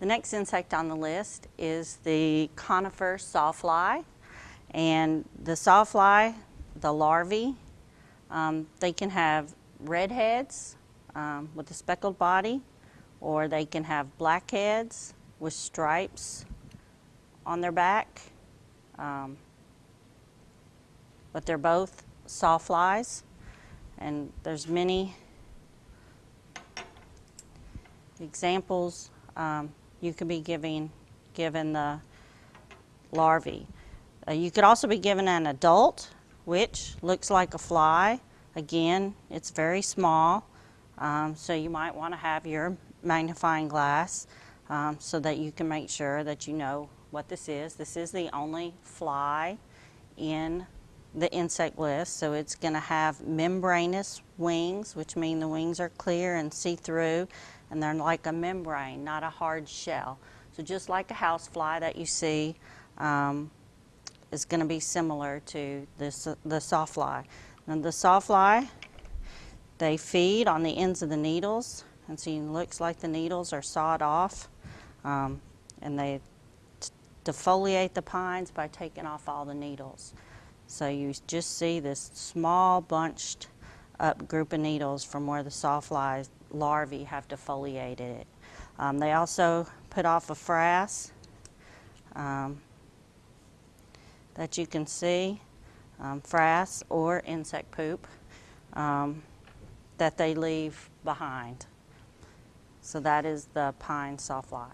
The next insect on the list is the conifer sawfly. And the sawfly, the larvae, um, they can have red heads um, with a speckled body, or they can have black heads with stripes on their back. Um, but they're both sawflies, and there's many examples um, you could be giving given the larvae. Uh, you could also be given an adult, which looks like a fly. Again, it's very small, um, so you might want to have your magnifying glass um, so that you can make sure that you know what this is. This is the only fly in the insect list, so it's going to have membranous wings, which mean the wings are clear and see-through, and they're like a membrane, not a hard shell. So just like a housefly that you see um, is going to be similar to this, the sawfly. And the sawfly, they feed on the ends of the needles, and so it looks like the needles are sawed off, um, and they defoliate the pines by taking off all the needles. So you just see this small bunched up group of needles from where the sawfly larvae have defoliated it. Um, they also put off a frass um, that you can see, um, frass or insect poop um, that they leave behind. So that is the pine sawfly.